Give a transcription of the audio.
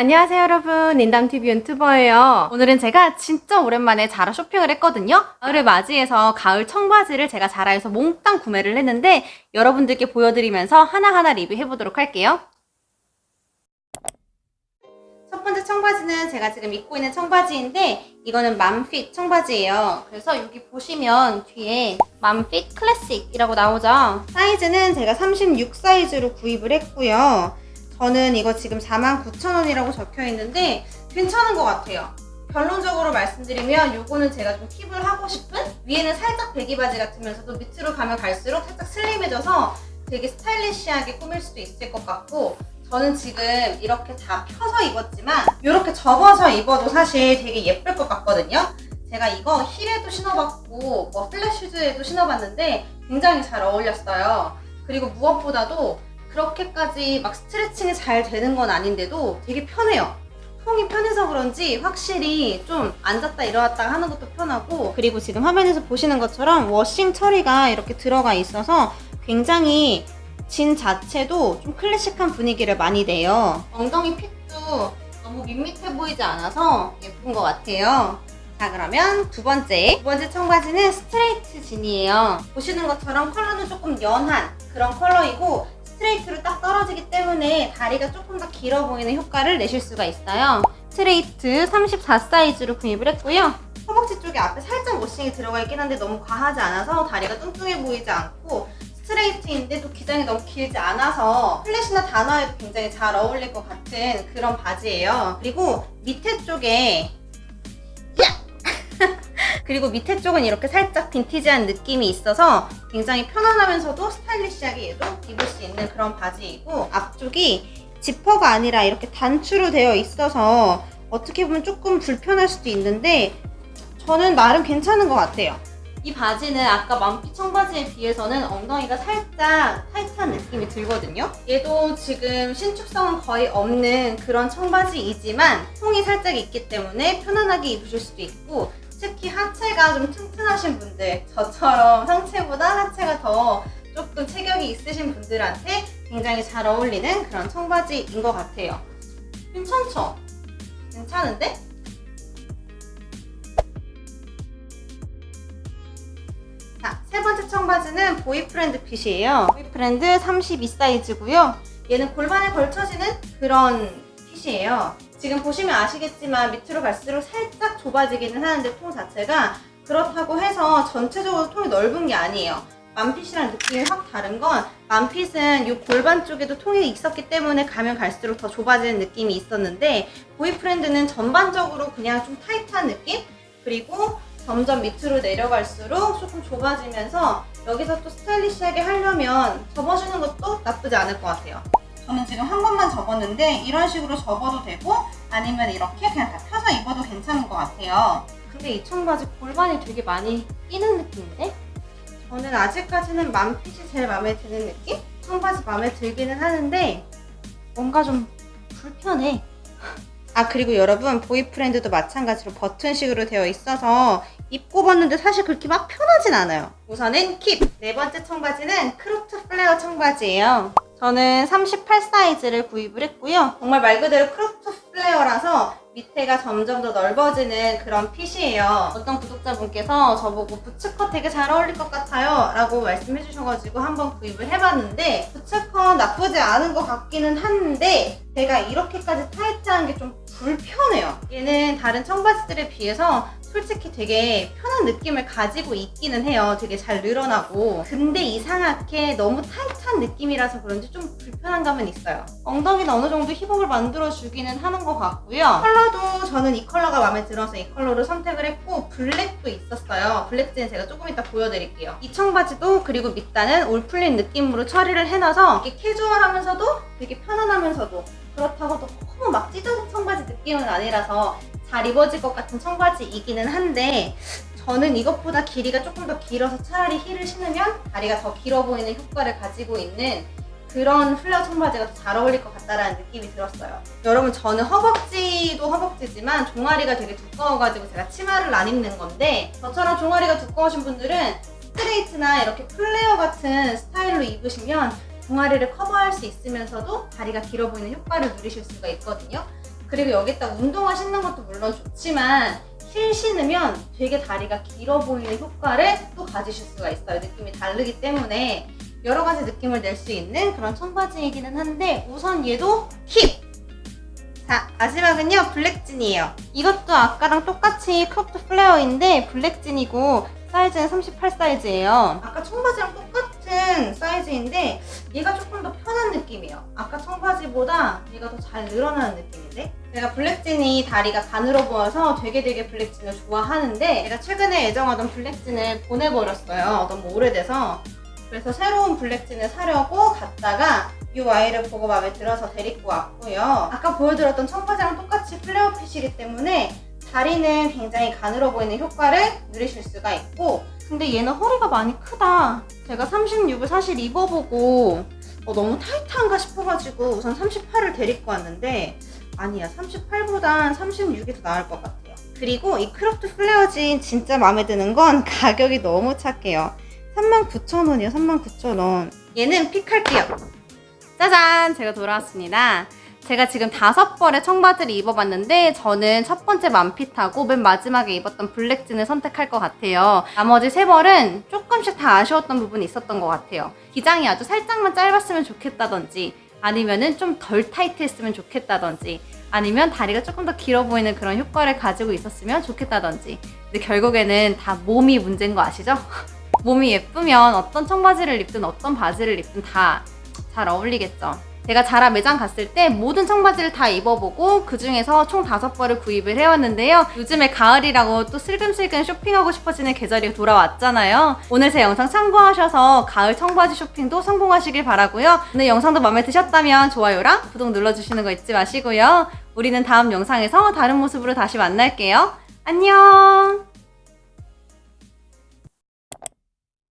안녕하세요 여러분. 인담TV 유튜버예요. 오늘은 제가 진짜 오랜만에 자라 쇼핑을 했거든요. 가을을 맞이해서 가을 청바지를 제가 자라에서 몽땅 구매를 했는데 여러분들께 보여드리면서 하나하나 리뷰해보도록 할게요. 첫 번째 청바지는 제가 지금 입고 있는 청바지인데 이거는 맘핏 청바지예요. 그래서 여기 보시면 뒤에 맘핏 클래식이라고 나오죠. 사이즈는 제가 36 사이즈로 구입을 했고요 저는 이거 지금 49,000원이라고 적혀 있는데 괜찮은 것 같아요. 결론적으로 말씀드리면 이거는 제가 좀 킵을 하고 싶은 위에는 살짝 배기 바지 같으면서도 밑으로 가면 갈수록 살짝 슬림해져서 되게 스타일리시하게 꾸밀 수도 있을 것 같고 저는 지금 이렇게 다 펴서 입었지만 이렇게 접어서 입어도 사실 되게 예쁠 것 같거든요. 제가 이거 힐에도 신어봤고 뭐 플랫 슈즈에도 신어봤는데 굉장히 잘 어울렸어요. 그리고 무엇보다도 그렇게까지 막 스트레칭이 잘 되는 건 아닌데도 되게 편해요. 통이 편해서 그런지 확실히 좀 앉았다 일어났다 하는 것도 편하고 그리고 지금 화면에서 보시는 것처럼 washing 처리가 이렇게 들어가 있어서 굉장히 진 자체도 좀 클래식한 분위기를 많이 내요. 엉덩이 fit도 너무 밋밋해 보이지 않아서 예쁜 것 같아요. 자 그러면 두 번째 두 번째 청바지는 스트레이트 진이에요. 보시는 것처럼 컬러는 조금 연한 그런 컬러이고 스트레이트로 딱 떨어지기 때문에 다리가 조금 더 길어 보이는 효과를 내실 수가 있어요. 스트레이트 34 사이즈로 구입을 했고요. 허벅지 쪽에 앞에 살짝 washing이 들어가 있긴 한데 너무 과하지 않아서 다리가 뚱뚱해 보이지 않고 스트레이트인데 또 기장이 너무 길지 않아서 flat이나 단화에도 굉장히 잘 어울릴 것 같은 그런 바지예요. 그리고 밑에 쪽에 그리고 밑에 쪽은 이렇게 살짝 빈티지한 느낌이 있어서 굉장히 편안하면서도 스타일리시하게 얘도 입을 수 있는 그런 바지이고 앞쪽이 지퍼가 아니라 이렇게 단추로 되어 있어서 어떻게 보면 조금 불편할 수도 있는데 저는 나름 괜찮은 것 같아요. 이 바지는 아까 맘피 청바지에 비해서는 엉덩이가 살짝 타이트한 느낌이 들거든요. 얘도 지금 신축성은 거의 없는 그런 청바지이지만 통이 살짝 있기 때문에 편안하게 입으실 수도 있고 특히 하체가 좀 튼튼하신 분들 저처럼 상체보다 하체가 더 조금 체격이 있으신 분들한테 굉장히 잘 어울리는 그런 청바지인 것 같아요 괜찮죠? 괜찮은데? 자, 세 번째 청바지는 boyfriend fit이에요 boyfriend 32 사이즈고요 얘는 골반에 걸쳐지는 그런 fit이에요 지금 보시면 아시겠지만 밑으로 갈수록 살짝 좁아지기는 하는데 통 자체가 그렇다고 해서 전체적으로 통이 넓은 게 아니에요. mom fit이랑 느낌이 확 다른 건 mom fit은 이 골반 쪽에도 통이 있었기 때문에 가면 갈수록 더 좁아지는 느낌이 있었는데 보이프렌드는 전반적으로 그냥 좀 타이트한 느낌? 그리고 점점 밑으로 내려갈수록 조금 좁아지면서 여기서 또 스타일리시하게 하려면 접어주는 것도 나쁘지 않을 것 같아요. 저는 지금 한 번만 접었는데 이런 식으로 접어도 되고 아니면 이렇게 그냥 다 펴서 입어도 괜찮은 것 같아요. 근데 이 청바지 골반이 되게 많이 끼는 느낌인데? 저는 아직까지는 맘핏이 제일 마음에 드는 느낌? 청바지 마음에 들기는 하는데 뭔가 좀 불편해. 아 그리고 여러분 boyfriend도 마찬가지로 버튼식으로 되어 있어서 입고 봤는데 사실 그렇게 막 편하진 않아요. 우선은 keep! 네 번째 청바지는 cropped flare 청바지예요. 저는 38 사이즈를 구입을 했고요. 정말 말 그대로 cropped flare라서 밑에가 점점 더 넓어지는 그런 fit이에요. 어떤 구독자분께서 저보고 부츠컷 되게 잘 어울릴 것 같아요 라고 말씀해 주셔가지고 한번 구입을 해봤는데 부츠컷 나쁘지 않은 것 같기는 한데 제가 이렇게까지 타이트한 게 좀 불편해요. 얘는 다른 청바지들에 비해서 솔직히 되게 편한 느낌을 가지고 있기는 해요. 되게 잘 늘어나고 근데 이상하게 너무 타이트한 느낌이라서 그런지 좀 불편한 감은 있어요. 엉덩이는 어느 정도 hip up을 만들어주기는 하는 것 같고요. 컬러도 저는 이 컬러가 마음에 들어서 이 컬러를 선택을 했고 black도 있었어요. black jean은 제가 조금 이따 보여드릴게요. 이 청바지도 그리고 밑단은 올 풀린 느낌으로 처리를 해놔서 이렇게 캐주얼하면서도 되게 편안하면서도 그렇다고 너무 막 찢어진 청바지 느낌은 아니라서 잘 입어질 것 같은 청바지이기는 한데 저는 이것보다 길이가 조금 더 길어서 차라리 힐을 신으면 다리가 더 길어 보이는 효과를 가지고 있는 그런 플레어 청바지가 더 잘 어울릴 것 같다라는 느낌이 들었어요. 여러분 저는 허벅지도 허벅지지만 종아리가 되게 두꺼워가지고 제가 치마를 안 입는 건데 저처럼 종아리가 두꺼우신 분들은 스트레이트나 이렇게 플레어 같은 스타일로 입으시면 종아리를 커버할 수 있으면서도 다리가 길어 보이는 효과를 누리실 수가 있거든요. 그리고 여기다 운동화 신는 것도 물론 좋지만 힐 신으면 되게 다리가 길어 보이는 효과를 또 가지실 수가 있어요. 느낌이 다르기 때문에 여러 가지 느낌을 낼 수 있는 그런 청바지이기는 한데 우선 얘도 keep! 자 마지막은요 black jean이에요. 이것도 아까랑 똑같이 cropped flare인데 black jean이고 사이즈는 38 사이즈예요. 아까 청바지랑 똑같은 사이즈인데 얘가 조금 더 편한 느낌이에요. 아까 청바지보다 얘가 더 잘 늘어나는 느낌인데? 제가 블랙진이 다리가 가늘어 보여서 되게 되게 블랙진을 좋아하는데 제가 최근에 애정하던 블랙진을 보내버렸어요. 너무 오래돼서. 그래서 새로운 블랙진을 사려고 갔다가 이 아이를 보고 마음에 들어서 데리고 왔고요. 아까 보여드렸던 청바지랑 똑같이 플레어 핏이기 때문에 다리는 굉장히 가늘어 보이는 효과를 누리실 수가 있고 근데 얘는 허리가 많이 크다. 제가 36을 사실 입어보고 어, 너무 타이트한가 싶어가지고 우선 38을 데리고 왔는데 아니야 38보단 36이 더 나을 것 같아요. 그리고 이 cropped flare jean 진짜 마음에 드는 건 가격이 너무 착해요. 39,000원이요 39,000원. 얘는 pick할게요. 짜잔! 제가 돌아왔습니다. 제가 지금 다섯 벌의 청바지를 입어봤는데 저는 첫 번째 mom fit하고 맨 마지막에 입었던 black jean을 선택할 것 같아요. 나머지 세 벌은 조금씩 다 아쉬웠던 부분이 있었던 것 같아요. 기장이 아주 살짝만 짧았으면 좋겠다든지 아니면은 좀 덜 타이트했으면 좋겠다든지 아니면 다리가 조금 더 길어 보이는 그런 효과를 가지고 있었으면 좋겠다든지 근데 결국에는 다 몸이 문제인 거 아시죠? 몸이 예쁘면 어떤 청바지를 입든 어떤 바지를 입든 다 잘 어울리겠죠. 제가 자라 매장 갔을 때 모든 청바지를 다 입어보고 그 중에서 총 다섯 벌을 구입을 해왔는데요. 요즘에 가을이라고 또 슬금슬금 쇼핑하고 싶어지는 계절이 돌아왔잖아요. 오늘 제 영상 참고하셔서 가을 청바지 쇼핑도 성공하시길 바라고요. 오늘 영상도 마음에 드셨다면 좋아요랑 구독 눌러주시는 거 잊지 마시고요. 우리는 다음 영상에서 다른 모습으로 다시 만날게요. 안녕!